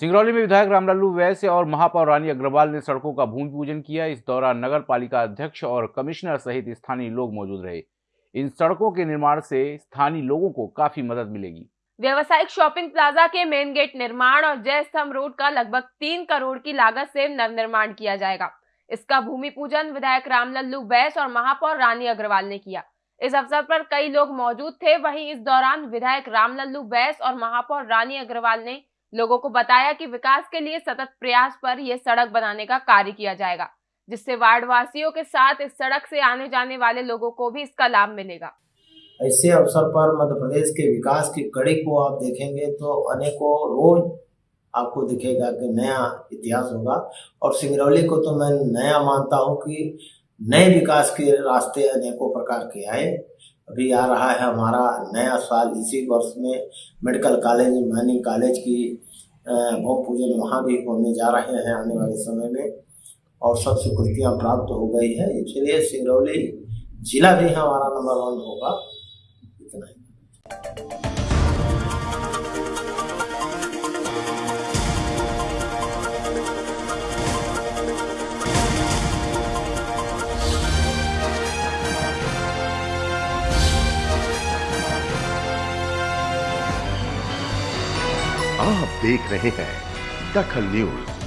सिंगरौली में विधायक रामलालू वैश्य और महापौर रानी अग्रवाल ने सड़कों का भूमि पूजन किया। इस दौरान नगर पालिका अध्यक्ष और कमिश्नर सहित स्थानीय लोग मौजूद रहे। इन सड़कों के निर्माण से स्थानीय लोगों को काफ़ी मदद मिलेगी। व्यवसायिक शॉपिंग प्लाजा के मेन गेट निर्माण और जय स्तंभ रोड का लगभग तीन करोड़ की लागत से नवनिर्माण किया जाएगा। इसका भूमि पूजन विधायक रामलल्लू बैस और महापौर रानी अग्रवाल ने किया। इस अवसर पर कई लोग मौजूद थे। वहीं इस दौरान विधायक रामलल्लू बैस और महापौर रानी अग्रवाल ने लोगों को बताया कि विकास के लिए सतत प्रयास पर यह सड़क बनाने का कार्य किया जाएगा, जिससे वार्ड वासियों के साथ इस सड़क से आने जाने वाले लोगों को भी इसका लाभ मिलेगा। ऐसे अवसर पर मध्य प्रदेश के विकास की कड़ी को आप देखेंगे तो अनेकों रोज आपको दिखेगा कि नया इतिहास होगा। और सिंगरौली को तो मैं नया मानता हूँ कि नए विकास के रास्ते अनेकों प्रकार के आए। अभी आ रहा है हमारा नया साल इसी वर्ष में मेडिकल कॉलेज माइनिंग कॉलेज की भूमि पूजन वहाँ भी होने जा रहे हैं आने वाले समय में। और सब स्वीकृतियाँ प्राप्त हो गई है। इसलिए सिंगरौली जिला भी हमारा नंबर वन होगा। इतना ही। आप देख रहे हैं दखल न्यूज़।